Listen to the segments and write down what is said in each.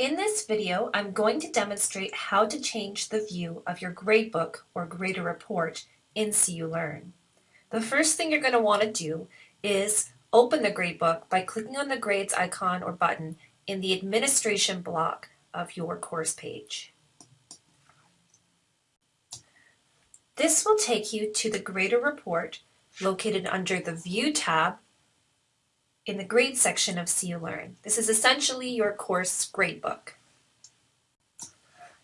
In this video, I'm going to demonstrate how to change the view of your gradebook or grader report in CU Learn. The first thing you're going to want to do is open the gradebook by clicking on the grades icon or button in the administration block of your course page. This will take you to the grader report located under the View tab in the grade section of CU Learn. This is essentially your course gradebook.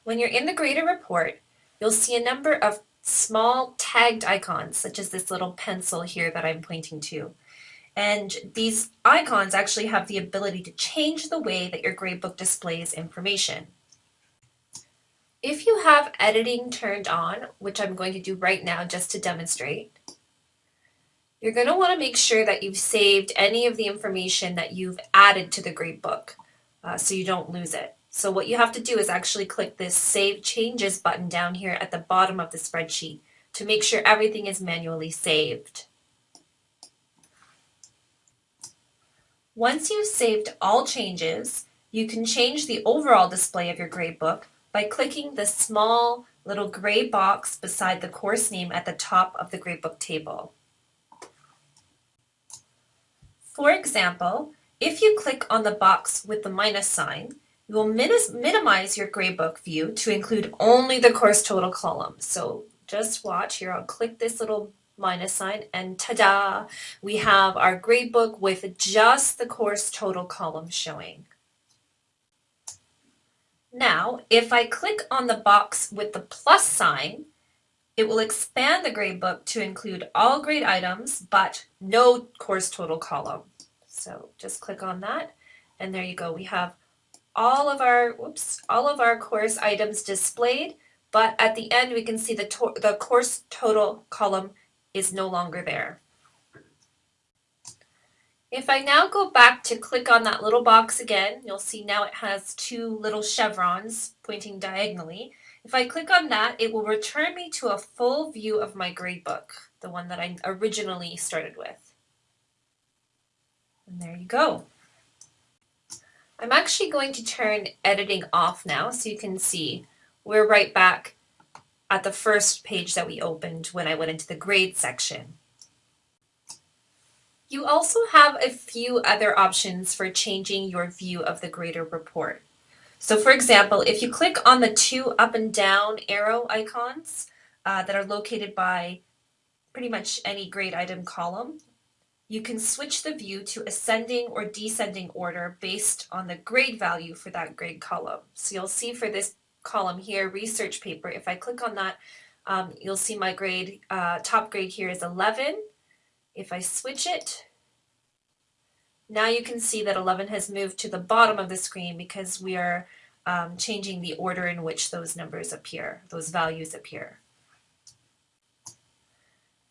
When you're in the grader report, you'll see a number of small tagged icons, such as this little pencil here that I'm pointing to. And these icons actually have the ability to change the way that your gradebook displays information. If you have editing turned on, which I'm going to do right now just to demonstrate, you're going to want to make sure that you've saved any of the information that you've added to the gradebook uh, so you don't lose it. So what you have to do is actually click this Save Changes button down here at the bottom of the spreadsheet to make sure everything is manually saved. Once you've saved all changes, you can change the overall display of your gradebook by clicking the small little gray box beside the course name at the top of the gradebook table. For example, if you click on the box with the minus sign, you will minimize your gradebook view to include only the course total column. So just watch here, I'll click this little minus sign and ta-da, we have our gradebook with just the course total column showing. Now, if I click on the box with the plus sign, it will expand the gradebook to include all grade items, but no course total column. So just click on that, and there you go. We have all of our, whoops, all of our course items displayed, but at the end we can see the, the course total column is no longer there. If I now go back to click on that little box again, you'll see now it has two little chevrons pointing diagonally. If I click on that, it will return me to a full view of my gradebook, the one that I originally started with. And there you go. I'm actually going to turn editing off now so you can see we're right back at the first page that we opened when I went into the grade section. You also have a few other options for changing your view of the grader report. So for example, if you click on the two up and down arrow icons uh, that are located by pretty much any grade item column, you can switch the view to ascending or descending order based on the grade value for that grade column. So you'll see for this column here, research paper, if I click on that, um, you'll see my grade, uh, top grade here is 11. If I switch it, now you can see that 11 has moved to the bottom of the screen because we are um, changing the order in which those numbers appear, those values appear.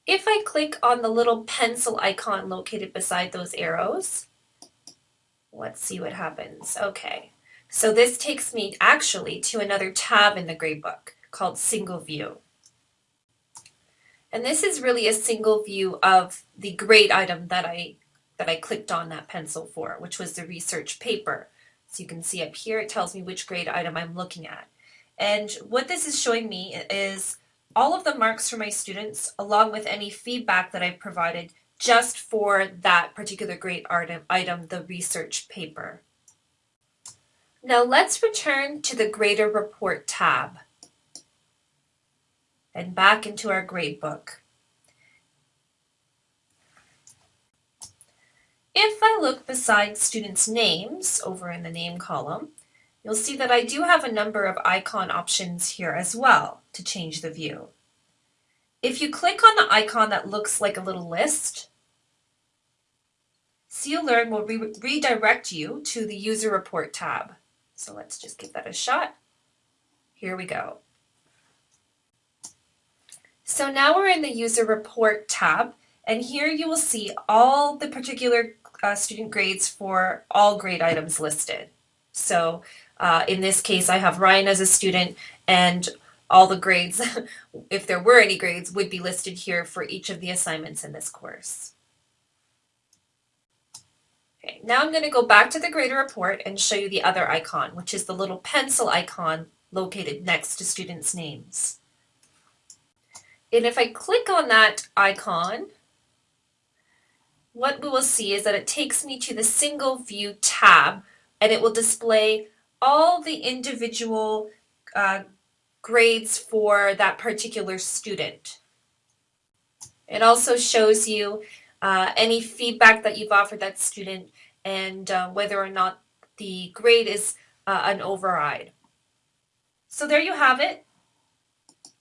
If I click on the little pencil icon located beside those arrows, let's see what happens. Okay, so this takes me actually to another tab in the gradebook called Single View. And this is really a single view of the grade item that I that I clicked on that pencil for, which was the research paper. So you can see up here, it tells me which grade item I'm looking at. And what this is showing me is all of the marks for my students, along with any feedback that I've provided just for that particular grade item, the research paper. Now let's return to the Grader Report tab and back into our gradebook. If I look beside students' names over in the name column, you'll see that I do have a number of icon options here as well to change the view. If you click on the icon that looks like a little list, CU Learn will re redirect you to the User Report tab. So let's just give that a shot. Here we go. So now we're in the User Report tab, and here you will see all the particular uh, student grades for all grade items listed. So uh, in this case, I have Ryan as a student and all the grades, if there were any grades, would be listed here for each of the assignments in this course. Okay, now I'm going to go back to the grader report and show you the other icon, which is the little pencil icon located next to students' names. And if I click on that icon, what we will see is that it takes me to the single view tab and it will display all the individual uh, grades for that particular student. It also shows you uh, any feedback that you've offered that student and uh, whether or not the grade is uh, an override. So there you have it.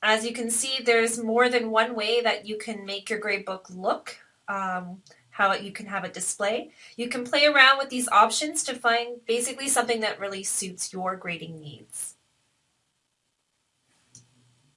As you can see, there's more than one way that you can make your gradebook look, um, how you can have it display. You can play around with these options to find basically something that really suits your grading needs.